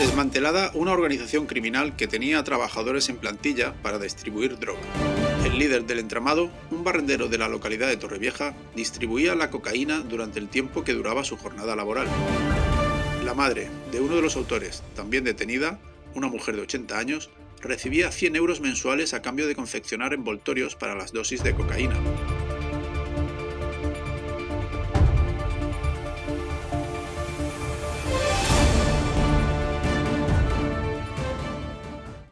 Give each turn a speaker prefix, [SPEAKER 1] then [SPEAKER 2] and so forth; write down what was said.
[SPEAKER 1] Desmantelada una organización criminal que tenía a trabajadores en plantilla para distribuir droga. El líder del entramado, un barrendero de la localidad de Torrevieja, distribuía la cocaína durante el tiempo que duraba su jornada laboral. La madre de uno de los autores, también detenida, una mujer de 80 años, recibía 100 euros mensuales a cambio de confeccionar envoltorios para las dosis de cocaína.